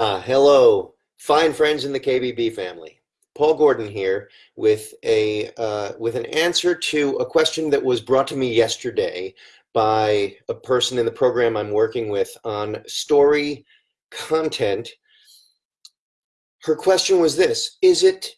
Uh, hello, fine friends in the KBB family. Paul Gordon here with a uh, with an answer to a question that was brought to me yesterday by a person in the program I'm working with on story content. Her question was this, is it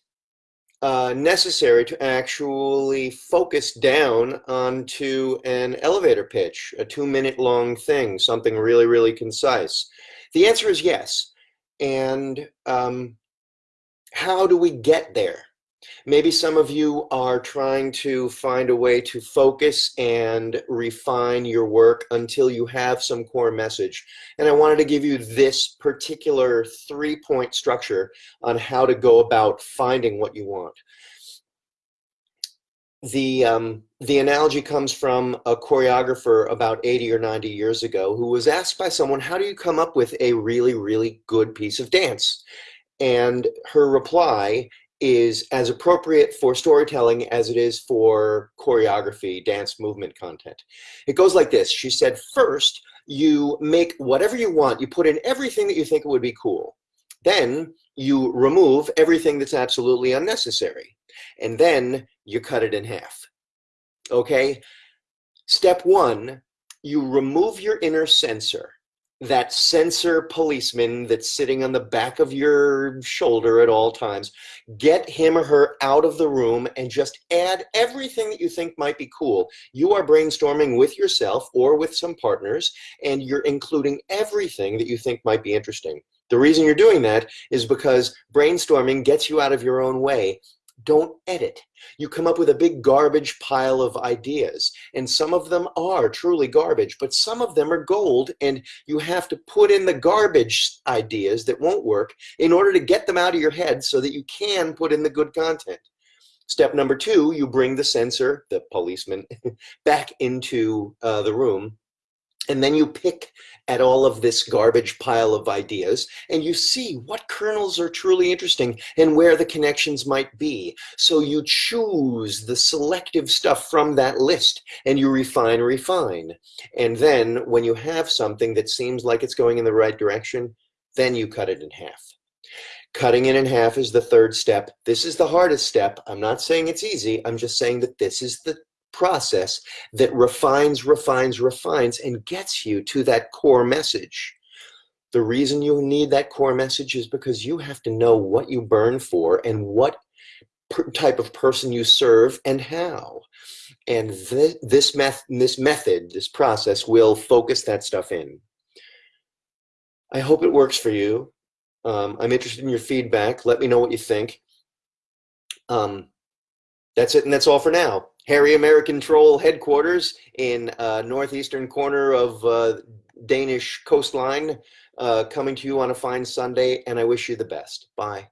uh, necessary to actually focus down onto an elevator pitch, a two minute long thing, something really, really concise? The answer is yes. And um, how do we get there? Maybe some of you are trying to find a way to focus and refine your work until you have some core message. And I wanted to give you this particular three point structure on how to go about finding what you want. The, um, the analogy comes from a choreographer about 80 or 90 years ago who was asked by someone, how do you come up with a really, really good piece of dance? And her reply is as appropriate for storytelling as it is for choreography, dance movement content. It goes like this. She said, first, you make whatever you want. You put in everything that you think would be cool. Then you remove everything that's absolutely unnecessary. And then you cut it in half. Okay? Step one, you remove your inner censor that censor policeman that's sitting on the back of your shoulder at all times, get him or her out of the room and just add everything that you think might be cool. You are brainstorming with yourself or with some partners, and you're including everything that you think might be interesting. The reason you're doing that is because brainstorming gets you out of your own way don't edit. You come up with a big garbage pile of ideas, and some of them are truly garbage, but some of them are gold, and you have to put in the garbage ideas that won't work in order to get them out of your head so that you can put in the good content. Step number two, you bring the censor, the policeman, back into uh, the room and then you pick at all of this garbage pile of ideas and you see what kernels are truly interesting and where the connections might be. So you choose the selective stuff from that list and you refine, refine. And then when you have something that seems like it's going in the right direction, then you cut it in half. Cutting it in half is the third step. This is the hardest step. I'm not saying it's easy. I'm just saying that this is the process that refines, refines, refines, and gets you to that core message. The reason you need that core message is because you have to know what you burn for and what type of person you serve and how. And th this, meth this method, this process will focus that stuff in. I hope it works for you. Um, I'm interested in your feedback. Let me know what you think. Um, that's it, and that's all for now. Harry American Troll headquarters in uh, northeastern corner of uh, Danish coastline, uh, coming to you on a fine Sunday, and I wish you the best. Bye.